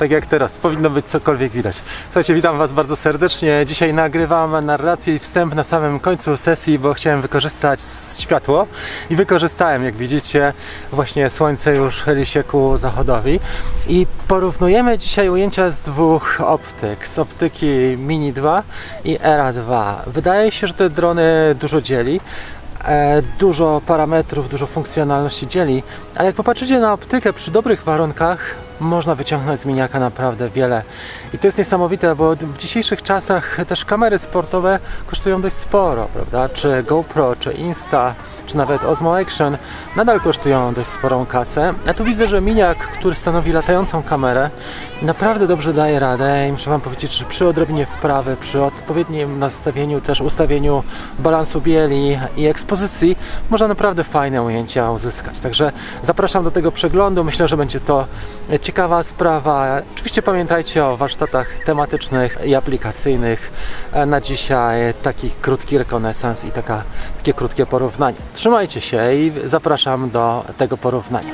tak jak teraz, powinno być cokolwiek widać. Słuchajcie, witam Was bardzo serdecznie. Dzisiaj nagrywam narrację i wstęp na samym końcu sesji, bo chciałem wykorzystać światło i wykorzystałem, jak widzicie, właśnie słońce już chyli się ku zachodowi i porównujemy dzisiaj ujęcia z dwóch optyk, z optyki Mini 2 i Era 2. Wydaje się, że te drony dużo dzieli, e, dużo parametrów, dużo funkcjonalności dzieli, ale jak popatrzycie na optykę przy dobrych warunkach, można wyciągnąć z miniaka naprawdę wiele. I to jest niesamowite, bo w dzisiejszych czasach też kamery sportowe kosztują dość sporo, prawda? Czy GoPro, czy Insta, czy nawet Osmo Action nadal kosztują dość sporą kasę. Ja tu widzę, że miniak, który stanowi latającą kamerę, naprawdę dobrze daje radę i muszę Wam powiedzieć, że przy odrobinie wprawy, przy odpowiednim nastawieniu, też ustawieniu balansu bieli i ekspozycji, można naprawdę fajne ujęcia uzyskać. Także zapraszam do tego przeglądu. Myślę, że będzie to ciekawa sprawa. Oczywiście pamiętajcie o warsztatach tematycznych i aplikacyjnych. E, Na dzisiaj taki krótki rekonesans i taka, takie krótkie porównanie. Trzymajcie się i zapraszam do tego porównania.